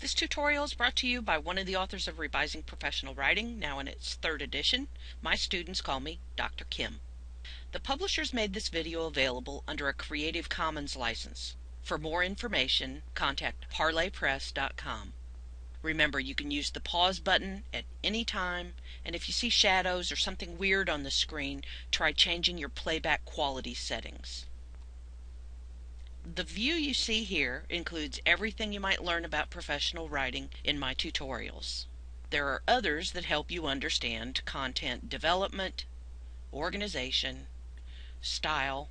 This tutorial is brought to you by one of the authors of Revising Professional Writing, now in its third edition. My students call me Dr. Kim. The publishers made this video available under a Creative Commons license. For more information, contact parlorpress.com. Remember, you can use the pause button at any time, and if you see shadows or something weird on the screen, try changing your playback quality settings. The view you see here includes everything you might learn about professional writing in my tutorials. There are others that help you understand content development, organization, style,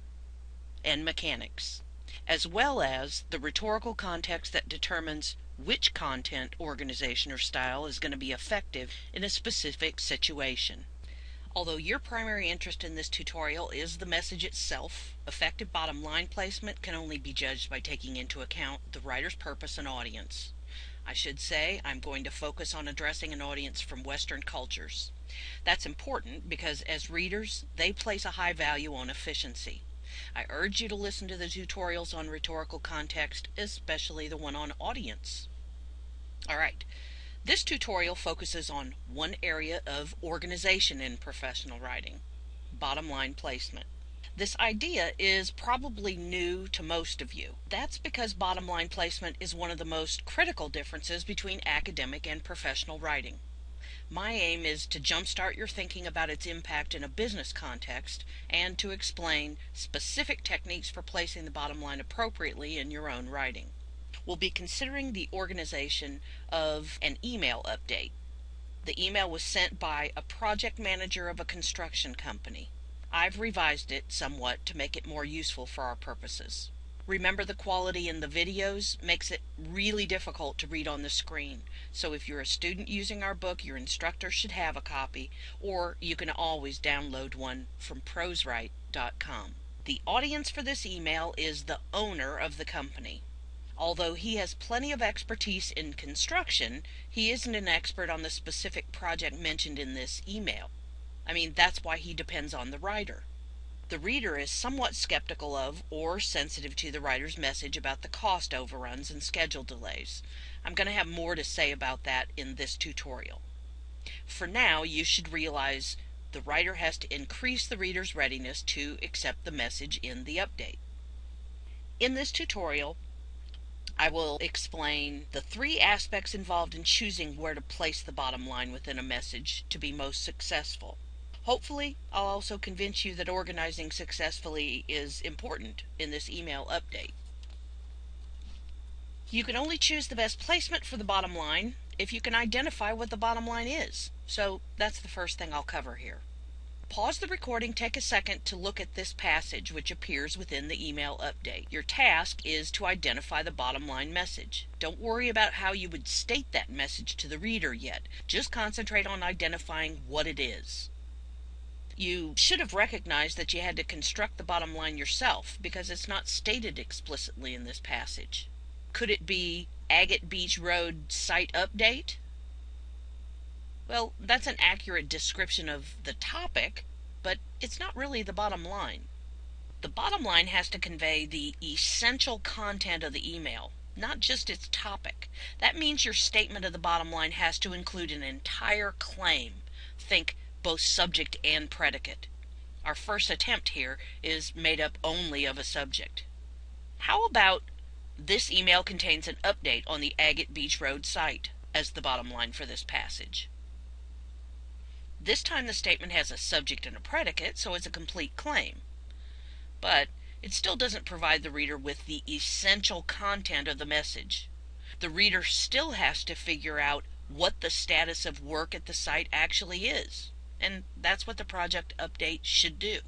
and mechanics, as well as the rhetorical context that determines which content, organization, or style is going to be effective in a specific situation. Although your primary interest in this tutorial is the message itself, effective bottom line placement can only be judged by taking into account the writer's purpose and audience. I should say I'm going to focus on addressing an audience from Western cultures. That's important because as readers, they place a high value on efficiency. I urge you to listen to the tutorials on rhetorical context, especially the one on audience. Alright, this tutorial focuses on one area of organization in professional writing, bottom line placement. This idea is probably new to most of you. That's because bottom line placement is one of the most critical differences between academic and professional writing. My aim is to jumpstart your thinking about its impact in a business context and to explain specific techniques for placing the bottom line appropriately in your own writing will be considering the organization of an email update. The email was sent by a project manager of a construction company. I've revised it somewhat to make it more useful for our purposes. Remember the quality in the videos makes it really difficult to read on the screen. So if you're a student using our book, your instructor should have a copy, or you can always download one from proswrite.com. The audience for this email is the owner of the company. Although he has plenty of expertise in construction, he isn't an expert on the specific project mentioned in this email. I mean, that's why he depends on the writer. The reader is somewhat skeptical of or sensitive to the writer's message about the cost overruns and schedule delays. I'm going to have more to say about that in this tutorial. For now, you should realize the writer has to increase the reader's readiness to accept the message in the update. In this tutorial, I will explain the three aspects involved in choosing where to place the bottom line within a message to be most successful. Hopefully, I'll also convince you that organizing successfully is important in this email update. You can only choose the best placement for the bottom line if you can identify what the bottom line is. So that's the first thing I'll cover here. Pause the recording, take a second to look at this passage which appears within the email update. Your task is to identify the bottom line message. Don't worry about how you would state that message to the reader yet. Just concentrate on identifying what it is. You should have recognized that you had to construct the bottom line yourself because it's not stated explicitly in this passage. Could it be Agate Beach Road site update? Well, that's an accurate description of the topic, but it's not really the bottom line. The bottom line has to convey the essential content of the email, not just its topic. That means your statement of the bottom line has to include an entire claim. Think both subject and predicate. Our first attempt here is made up only of a subject. How about this email contains an update on the Agate Beach Road site as the bottom line for this passage? This time the statement has a subject and a predicate, so it's a complete claim. But it still doesn't provide the reader with the essential content of the message. The reader still has to figure out what the status of work at the site actually is. And that's what the project update should do.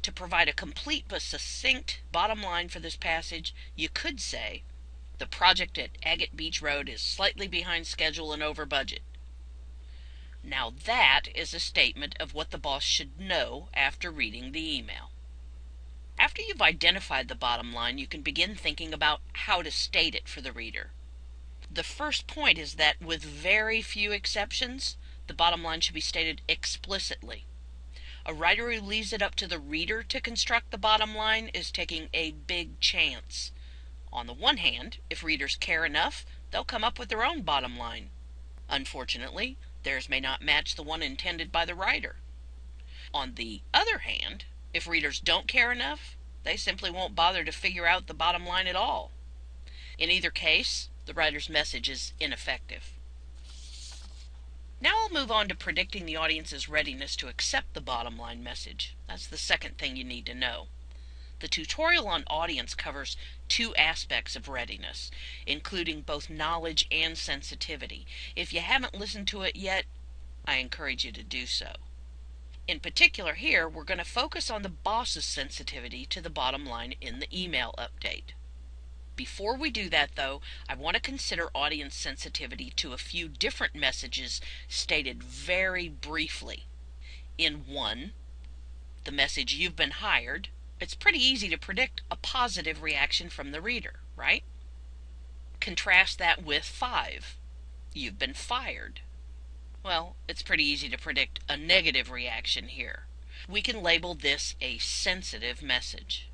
To provide a complete but succinct bottom line for this passage, you could say, the project at Agate Beach Road is slightly behind schedule and over budget. Now that is a statement of what the boss should know after reading the email. After you've identified the bottom line, you can begin thinking about how to state it for the reader. The first point is that with very few exceptions, the bottom line should be stated explicitly. A writer who leaves it up to the reader to construct the bottom line is taking a big chance. On the one hand, if readers care enough, they'll come up with their own bottom line. Unfortunately, theirs may not match the one intended by the writer. On the other hand, if readers don't care enough, they simply won't bother to figure out the bottom line at all. In either case, the writer's message is ineffective. Now I'll move on to predicting the audience's readiness to accept the bottom line message. That's the second thing you need to know. The tutorial on audience covers two aspects of readiness, including both knowledge and sensitivity. If you haven't listened to it yet, I encourage you to do so. In particular here, we're going to focus on the boss's sensitivity to the bottom line in the email update. Before we do that, though, I want to consider audience sensitivity to a few different messages stated very briefly. In one, the message you've been hired, it's pretty easy to predict a positive reaction from the reader, right? Contrast that with five, you've been fired. Well, it's pretty easy to predict a negative reaction here. We can label this a sensitive message.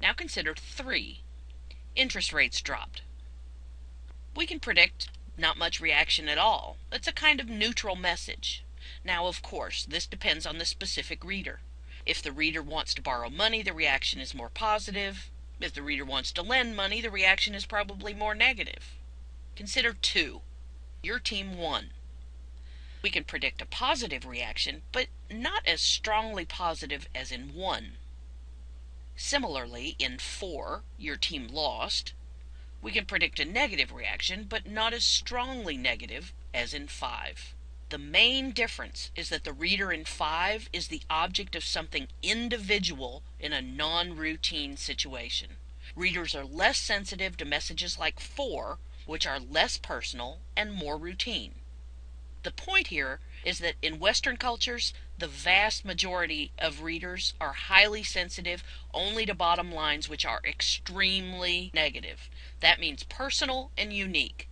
Now consider three, interest rates dropped. We can predict not much reaction at all. It's a kind of neutral message. Now, of course, this depends on the specific reader. If the reader wants to borrow money, the reaction is more positive. If the reader wants to lend money, the reaction is probably more negative. Consider 2. Your team won. We can predict a positive reaction, but not as strongly positive as in 1. Similarly, in 4, your team lost, we can predict a negative reaction, but not as strongly negative as in 5. The main difference is that the reader in 5 is the object of something individual in a non-routine situation. Readers are less sensitive to messages like 4, which are less personal and more routine. The point here is that in Western cultures, the vast majority of readers are highly sensitive only to bottom lines which are extremely negative. That means personal and unique.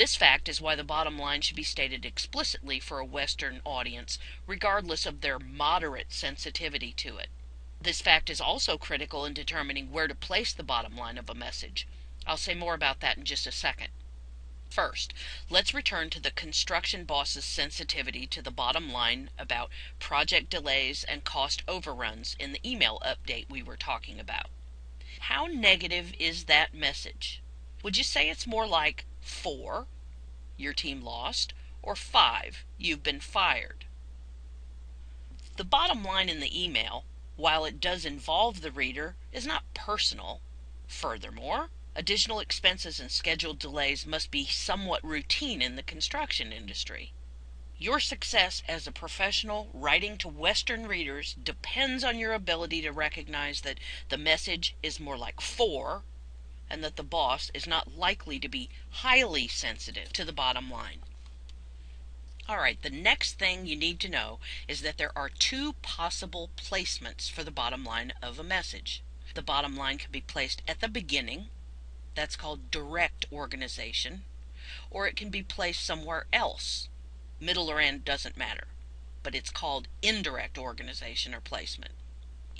This fact is why the bottom line should be stated explicitly for a Western audience, regardless of their moderate sensitivity to it. This fact is also critical in determining where to place the bottom line of a message. I'll say more about that in just a second. First, let's return to the construction boss's sensitivity to the bottom line about project delays and cost overruns in the email update we were talking about. How negative is that message? Would you say it's more like 4, your team lost, or 5, you've been fired? The bottom line in the email, while it does involve the reader, is not personal. Furthermore, Additional expenses and scheduled delays must be somewhat routine in the construction industry. Your success as a professional writing to Western readers depends on your ability to recognize that the message is more like 4 and that the boss is not likely to be highly sensitive to the bottom line. All right, the next thing you need to know is that there are two possible placements for the bottom line of a message. The bottom line can be placed at the beginning that's called direct organization. Or it can be placed somewhere else. Middle or end doesn't matter. But it's called indirect organization or placement.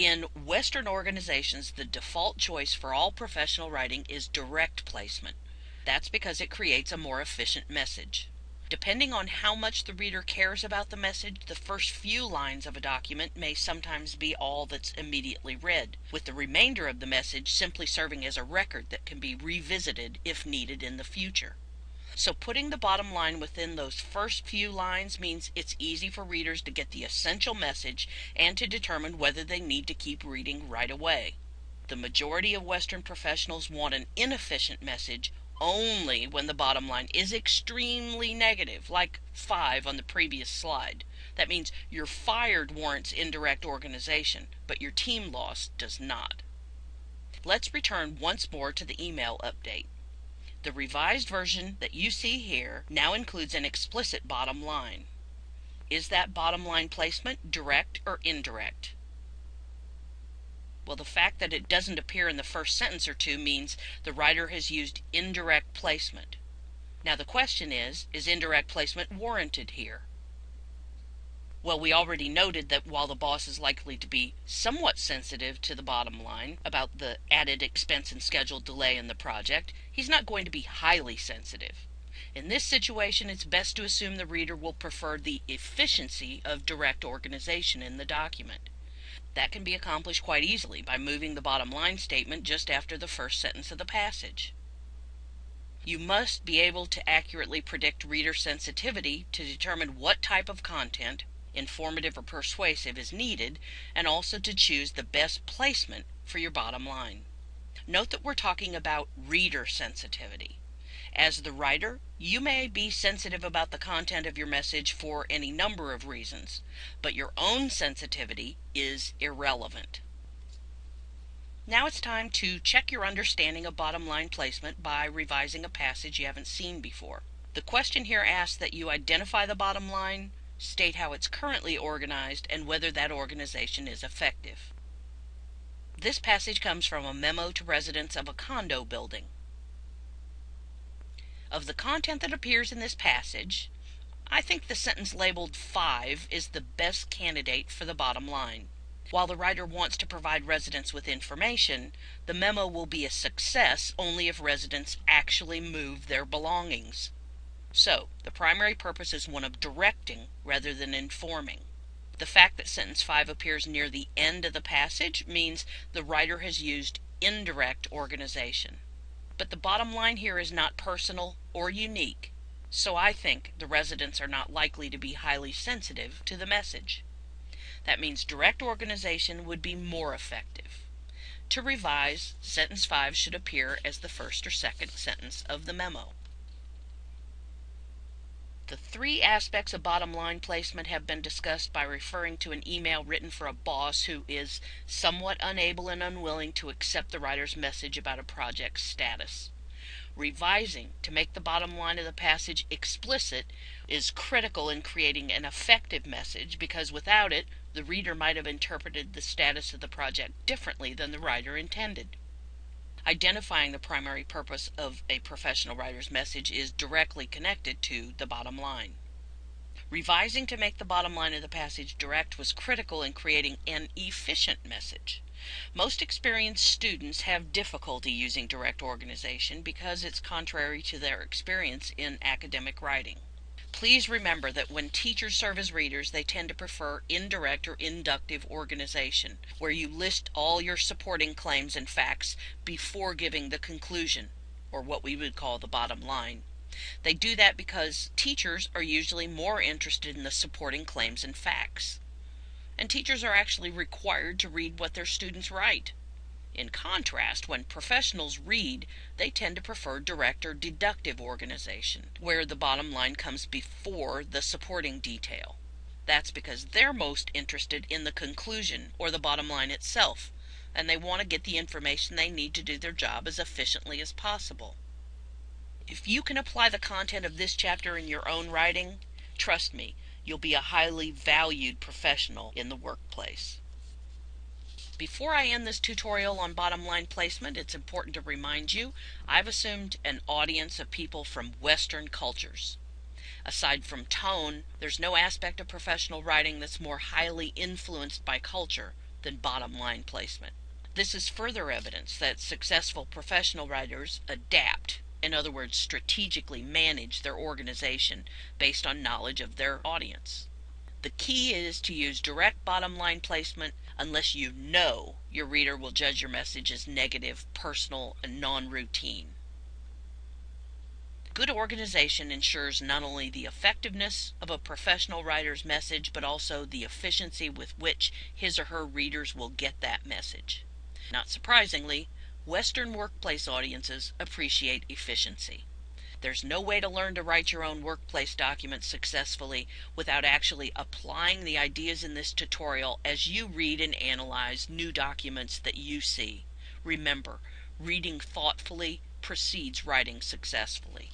In Western organizations, the default choice for all professional writing is direct placement. That's because it creates a more efficient message. Depending on how much the reader cares about the message, the first few lines of a document may sometimes be all that's immediately read, with the remainder of the message simply serving as a record that can be revisited if needed in the future. So putting the bottom line within those first few lines means it's easy for readers to get the essential message and to determine whether they need to keep reading right away. The majority of Western professionals want an inefficient message only when the bottom line is extremely negative, like 5 on the previous slide. That means your fired warrants indirect organization, but your team loss does not. Let's return once more to the email update. The revised version that you see here now includes an explicit bottom line. Is that bottom line placement direct or indirect? Well, the fact that it doesn't appear in the first sentence or two means the writer has used indirect placement. Now the question is, is indirect placement warranted here? Well, we already noted that while the boss is likely to be somewhat sensitive to the bottom line about the added expense and schedule delay in the project, he's not going to be highly sensitive. In this situation, it's best to assume the reader will prefer the efficiency of direct organization in the document. That can be accomplished quite easily by moving the bottom line statement just after the first sentence of the passage. You must be able to accurately predict reader sensitivity to determine what type of content informative or persuasive is needed, and also to choose the best placement for your bottom line. Note that we're talking about reader sensitivity. As the writer, you may be sensitive about the content of your message for any number of reasons, but your own sensitivity is irrelevant. Now it's time to check your understanding of bottom line placement by revising a passage you haven't seen before. The question here asks that you identify the bottom line, state how it's currently organized, and whether that organization is effective. This passage comes from a memo to residents of a condo building. Of the content that appears in this passage, I think the sentence labeled 5 is the best candidate for the bottom line. While the writer wants to provide residents with information, the memo will be a success only if residents actually move their belongings. So, the primary purpose is one of directing rather than informing. The fact that sentence 5 appears near the end of the passage means the writer has used indirect organization. But the bottom line here is not personal or unique, so I think the residents are not likely to be highly sensitive to the message. That means direct organization would be more effective. To revise, sentence 5 should appear as the first or second sentence of the memo. The three aspects of bottom line placement have been discussed by referring to an email written for a boss who is somewhat unable and unwilling to accept the writer's message about a project's status. Revising to make the bottom line of the passage explicit is critical in creating an effective message because without it, the reader might have interpreted the status of the project differently than the writer intended. Identifying the primary purpose of a professional writer's message is directly connected to the bottom line. Revising to make the bottom line of the passage direct was critical in creating an efficient message. Most experienced students have difficulty using direct organization because it's contrary to their experience in academic writing. Please remember that when teachers serve as readers, they tend to prefer indirect or inductive organization, where you list all your supporting claims and facts before giving the conclusion, or what we would call the bottom line. They do that because teachers are usually more interested in the supporting claims and facts. And teachers are actually required to read what their students write. In contrast, when professionals read, they tend to prefer direct or deductive organization, where the bottom line comes before the supporting detail. That's because they're most interested in the conclusion or the bottom line itself, and they want to get the information they need to do their job as efficiently as possible. If you can apply the content of this chapter in your own writing, trust me, you'll be a highly valued professional in the workplace. Before I end this tutorial on bottom line placement, it's important to remind you I've assumed an audience of people from Western cultures. Aside from tone, there's no aspect of professional writing that's more highly influenced by culture than bottom line placement. This is further evidence that successful professional writers adapt, in other words, strategically manage their organization based on knowledge of their audience. The key is to use direct bottom line placement unless you know your reader will judge your message as negative, personal, and non routine. Good organization ensures not only the effectiveness of a professional writer's message, but also the efficiency with which his or her readers will get that message. Not surprisingly, Western workplace audiences appreciate efficiency. There's no way to learn to write your own workplace documents successfully without actually applying the ideas in this tutorial as you read and analyze new documents that you see. Remember, reading thoughtfully precedes writing successfully.